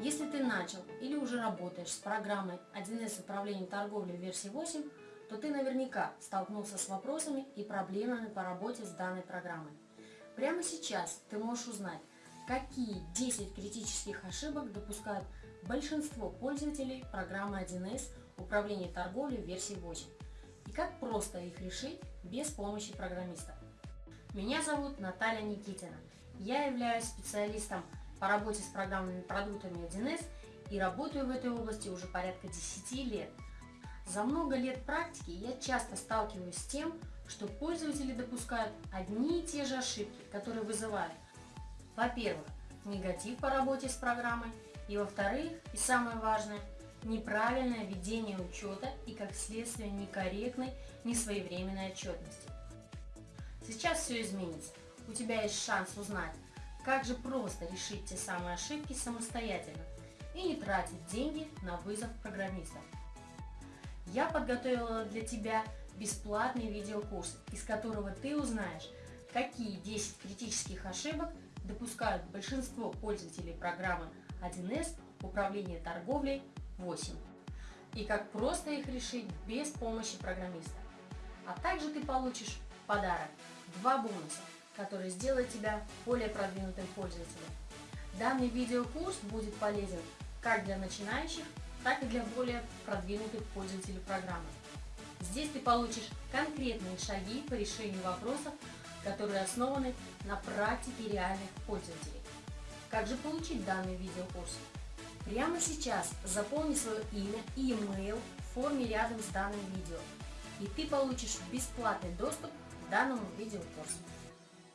Если ты начал или уже работаешь с программой 1С управления торговлей версии 8, то ты наверняка столкнулся с вопросами и проблемами по работе с данной программой. Прямо сейчас ты можешь узнать, какие 10 критических ошибок допускают большинство пользователей программы 1С управления торговлей версии 8 и как просто их решить без помощи программиста. Меня зовут Наталья Никитина. Я являюсь специалистом по работе с программными продуктами 1С и работаю в этой области уже порядка 10 лет. За много лет практики я часто сталкиваюсь с тем, что пользователи допускают одни и те же ошибки, которые вызывают, во-первых, негатив по работе с программой, и во-вторых, и самое важное, неправильное ведение учета и как следствие некорректной, несвоевременной отчетности. Сейчас все изменится. У тебя есть шанс узнать, как же просто решить те самые ошибки самостоятельно и не тратить деньги на вызов программистов. Я подготовила для тебя бесплатный видеокурс, из которого ты узнаешь, какие 10 критических ошибок допускают большинство пользователей программы 1С Управление торговлей 8 и как просто их решить без помощи программиста. А также ты получишь подарок – два бонуса – который сделает тебя более продвинутым пользователем. Данный видеокурс будет полезен как для начинающих, так и для более продвинутых пользователей программы. Здесь ты получишь конкретные шаги по решению вопросов, которые основаны на практике реальных пользователей. Как же получить данный видеокурс? Прямо сейчас заполни свое имя и email в форме рядом с данным видео, и ты получишь бесплатный доступ к данному видеокурсу.